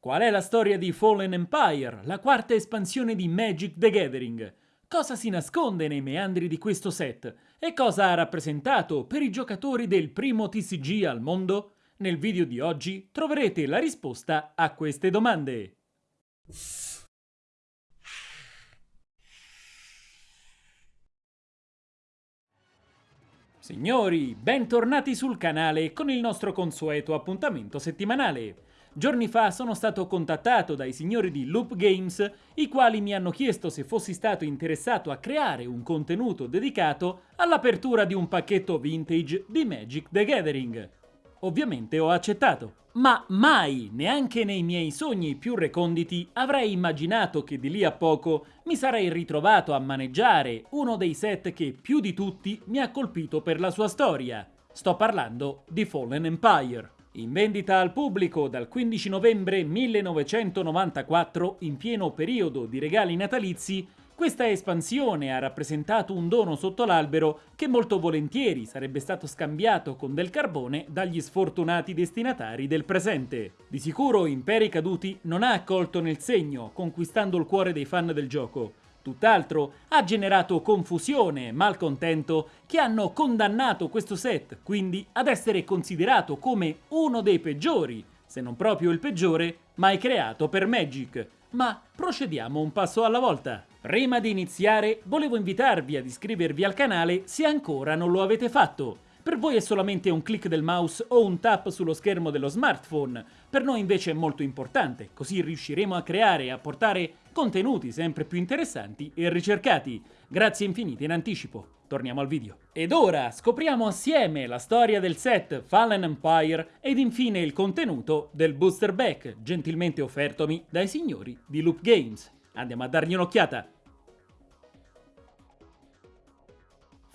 Qual è la storia di Fallen Empire, la quarta espansione di Magic the Gathering? Cosa si nasconde nei meandri di questo set? E cosa ha rappresentato per i giocatori del primo TCG al mondo? Nel video di oggi troverete la risposta a queste domande. Signori, bentornati sul canale con il nostro consueto appuntamento settimanale. Giorni fa sono stato contattato dai signori di Loop Games, i quali mi hanno chiesto se fossi stato interessato a creare un contenuto dedicato all'apertura di un pacchetto vintage di Magic the Gathering. Ovviamente ho accettato. Ma mai, neanche nei miei sogni più reconditi, avrei immaginato che di lì a poco mi sarei ritrovato a maneggiare uno dei set che più di tutti mi ha colpito per la sua storia. Sto parlando di Fallen Empire. In vendita al pubblico dal 15 novembre 1994, in pieno periodo di regali natalizi, questa espansione ha rappresentato un dono sotto l'albero che molto volentieri sarebbe stato scambiato con del carbone dagli sfortunati destinatari del presente. Di sicuro Imperi Caduti non ha accolto nel segno, conquistando il cuore dei fan del gioco, Tutt'altro ha generato confusione e malcontento che hanno condannato questo set, quindi ad essere considerato come uno dei peggiori, se non proprio il peggiore, mai creato per Magic. Ma procediamo un passo alla volta. Prima di iniziare, volevo invitarvi ad iscrivervi al canale se ancora non lo avete fatto. Per voi è solamente un click del mouse o un tap sullo schermo dello smartphone, per noi invece è molto importante, così riusciremo a creare e a portare contenuti sempre più interessanti e ricercati. Grazie infinite in anticipo. Torniamo al video. Ed ora scopriamo assieme la storia del set Fallen Empire ed infine il contenuto del booster back, gentilmente offertomi dai signori di Loop Games. Andiamo a dargli un'occhiata.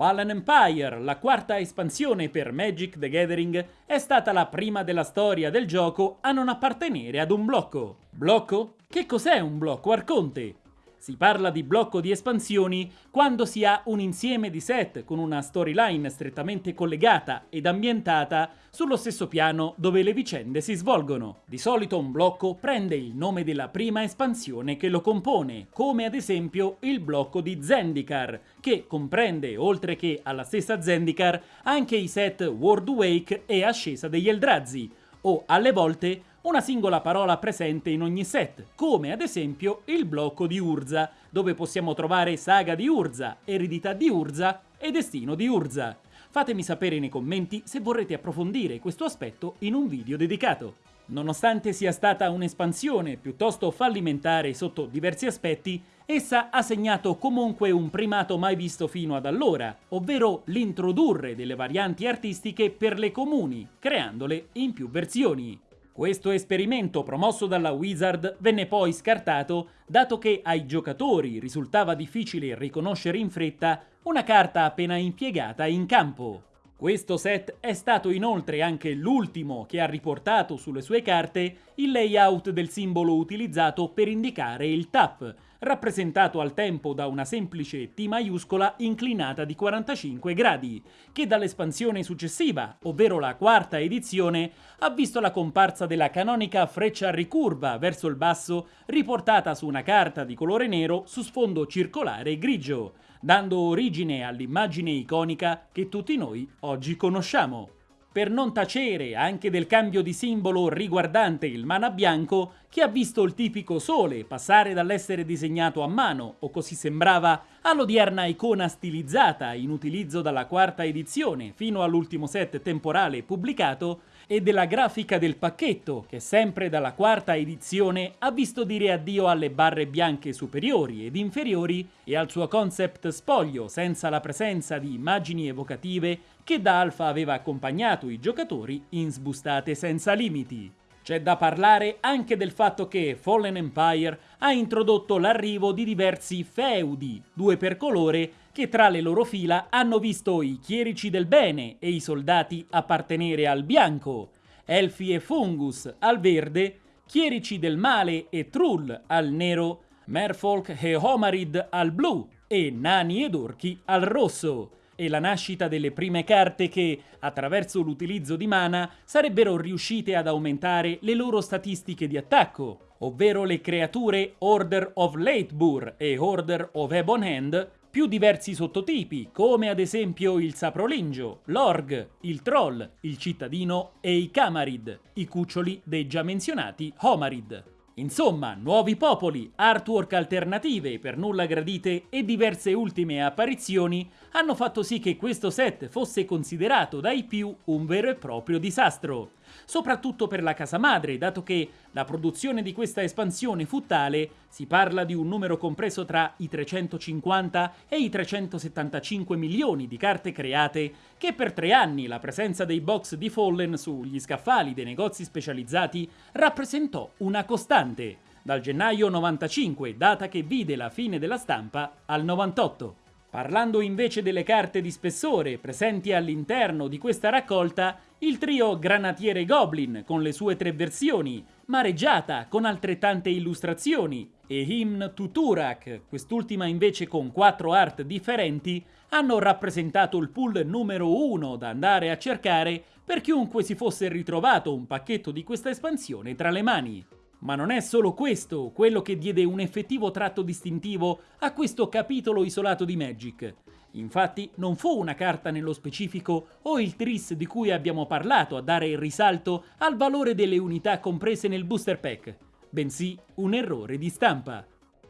Fallen Empire, la quarta espansione per Magic the Gathering, è stata la prima della storia del gioco a non appartenere ad un blocco. Blocco? Che cos'è un blocco Arconte? Si parla di blocco di espansioni quando si ha un insieme di set con una storyline strettamente collegata ed ambientata sullo stesso piano dove le vicende si svolgono. Di solito un blocco prende il nome della prima espansione che lo compone, come ad esempio il blocco di Zendikar, che comprende, oltre che alla stessa Zendikar, anche i set World Wake e Ascesa degli Eldrazi, o alle volte una singola parola presente in ogni set, come ad esempio il blocco di Urza, dove possiamo trovare Saga di Urza, Eredità di Urza e Destino di Urza. Fatemi sapere nei commenti se vorrete approfondire questo aspetto in un video dedicato. Nonostante sia stata un'espansione piuttosto fallimentare sotto diversi aspetti, essa ha segnato comunque un primato mai visto fino ad allora, ovvero l'introdurre delle varianti artistiche per le comuni, creandole in più versioni. Questo esperimento promosso dalla Wizard venne poi scartato dato che ai giocatori risultava difficile riconoscere in fretta una carta appena impiegata in campo. Questo set è stato inoltre anche l'ultimo che ha riportato sulle sue carte il layout del simbolo utilizzato per indicare il tap, rappresentato al tempo da una semplice T maiuscola inclinata di 45 gradi, che dall'espansione successiva, ovvero la quarta edizione, ha visto la comparsa della canonica freccia ricurva verso il basso riportata su una carta di colore nero su sfondo circolare grigio, dando origine all'immagine iconica che tutti noi oggi conosciamo per non tacere anche del cambio di simbolo riguardante il mana bianco che ha visto il tipico sole passare dall'essere disegnato a mano, o così sembrava, all'odierna icona stilizzata in utilizzo dalla quarta edizione fino all'ultimo set temporale pubblicato, e della grafica del pacchetto, che sempre dalla quarta edizione ha visto dire addio alle barre bianche superiori ed inferiori e al suo concept spoglio senza la presenza di immagini evocative che da Alpha aveva accompagnato i giocatori in sbustate senza limiti. C'è da parlare anche del fatto che Fallen Empire ha introdotto l'arrivo di diversi feudi, due per colore, che tra le loro fila hanno visto i chierici del bene e i soldati appartenere al bianco, elfi e fungus al verde, chierici del male e trull al nero, merfolk e homarid al blu e nani ed orchi al rosso. e la nascita delle prime carte che, attraverso l'utilizzo di mana, sarebbero riuscite ad aumentare le loro statistiche di attacco, ovvero le creature Order of Leitbur e Order of Ebon Hand, più diversi sottotipi, come ad esempio il saprolingio, l'org, il troll, il cittadino e i camarid, i cuccioli dei già menzionati homarid. Insomma, nuovi popoli, artwork alternative per nulla gradite e diverse ultime apparizioni hanno fatto sì che questo set fosse considerato dai più un vero e proprio disastro soprattutto per la casa madre, dato che la produzione di questa espansione fu tale, si parla di un numero compreso tra i 350 e i 375 milioni di carte create, che per tre anni la presenza dei box di Fallen sugli scaffali dei negozi specializzati rappresentò una costante, dal gennaio 95, data che vide la fine della stampa, al 98. Parlando invece delle carte di spessore presenti all'interno di questa raccolta, il trio Granatiere Goblin con le sue tre versioni, Mareggiata con altrettante illustrazioni e Hymn to Turak, quest'ultima invece con quattro art differenti, hanno rappresentato il pool numero uno da andare a cercare per chiunque si fosse ritrovato un pacchetto di questa espansione tra le mani. Ma non è solo questo quello che diede un effettivo tratto distintivo a questo capitolo isolato di Magic. Infatti non fu una carta nello specifico o il tris di cui abbiamo parlato a dare il risalto al valore delle unità comprese nel booster pack, bensì un errore di stampa.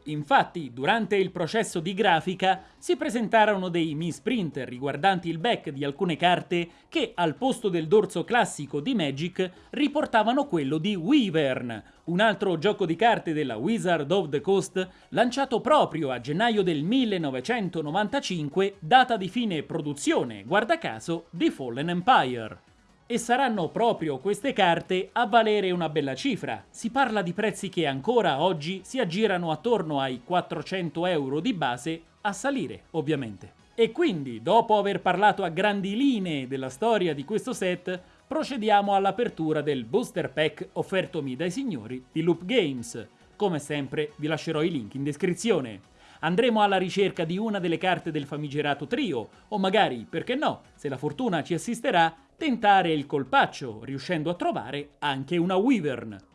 Infatti, durante il processo di grafica si presentarono dei misprint riguardanti il back di alcune carte che, al posto del dorso classico di Magic, riportavano quello di Wyvern, un altro gioco di carte della Wizard of the Coast lanciato proprio a gennaio del 1995, data di fine produzione, guarda caso, di Fallen Empire e saranno proprio queste carte a valere una bella cifra. Si parla di prezzi che ancora oggi si aggirano attorno ai 400 euro di base, a salire ovviamente. E quindi, dopo aver parlato a grandi linee della storia di questo set, procediamo all'apertura del booster pack offertomi dai signori di Loop Games. Come sempre vi lascerò i link in descrizione. Andremo alla ricerca di una delle carte del famigerato trio, o magari, perché no, se la fortuna ci assisterà, tentare il colpaccio, riuscendo a trovare anche una Wyvern.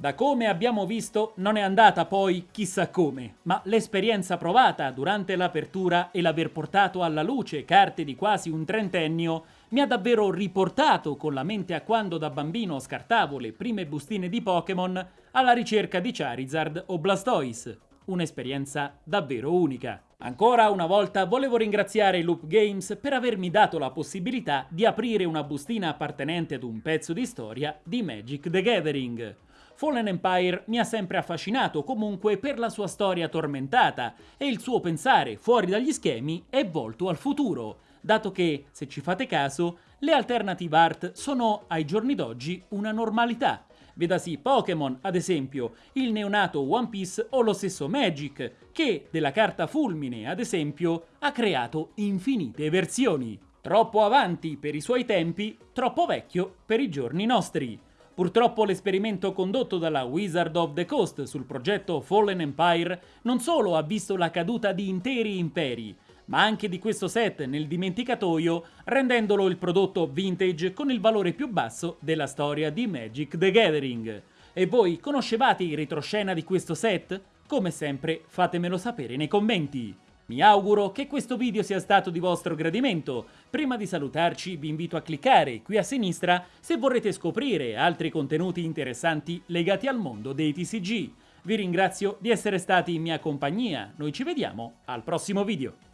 Da come abbiamo visto non è andata poi chissà come, ma l'esperienza provata durante l'apertura e l'aver portato alla luce carte di quasi un trentennio mi ha davvero riportato con la mente a quando da bambino scartavo le prime bustine di Pokémon alla ricerca di Charizard o Blastoise. Un'esperienza davvero unica. Ancora una volta volevo ringraziare Loop Games per avermi dato la possibilità di aprire una bustina appartenente ad un pezzo di storia di Magic the Gathering. Fallen Empire mi ha sempre affascinato comunque per la sua storia tormentata e il suo pensare fuori dagli schemi è volto al futuro, dato che, se ci fate caso, le alternative art sono ai giorni d'oggi una normalità. Vedasi Pokémon, ad esempio, il neonato One Piece o lo stesso Magic, che della carta fulmine, ad esempio, ha creato infinite versioni. Troppo avanti per i suoi tempi, troppo vecchio per i giorni nostri. Purtroppo l'esperimento condotto dalla Wizard of the Coast sul progetto Fallen Empire non solo ha visto la caduta di interi imperi, ma anche di questo set nel dimenticatoio, rendendolo il prodotto vintage con il valore più basso della storia di Magic the Gathering. E voi conoscevate il retroscena di questo set? Come sempre fatemelo sapere nei commenti. Mi auguro che questo video sia stato di vostro gradimento. Prima di salutarci vi invito a cliccare qui a sinistra se vorrete scoprire altri contenuti interessanti legati al mondo dei TCG. Vi ringrazio di essere stati in mia compagnia, noi ci vediamo al prossimo video.